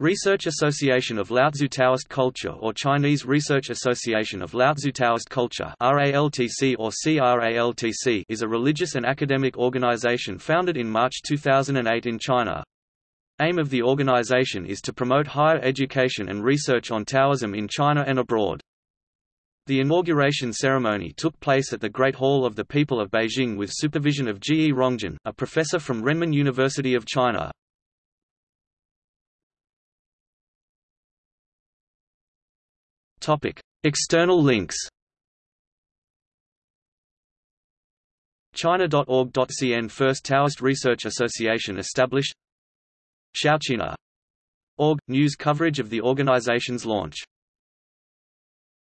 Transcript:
Research Association of Laozi Taoist Culture or Chinese Research Association of Laozi Taoist Culture RALTC or CRALTC is a religious and academic organization founded in March 2008 in China. Aim of the organization is to promote higher education and research on Taoism in China and abroad. The inauguration ceremony took place at the Great Hall of the People of Beijing with supervision of Ji Rongjin, a professor from Renmin University of China. External links. China.org.cn First Taoist Research Association established Shaoqina. Org – News coverage of the organization's launch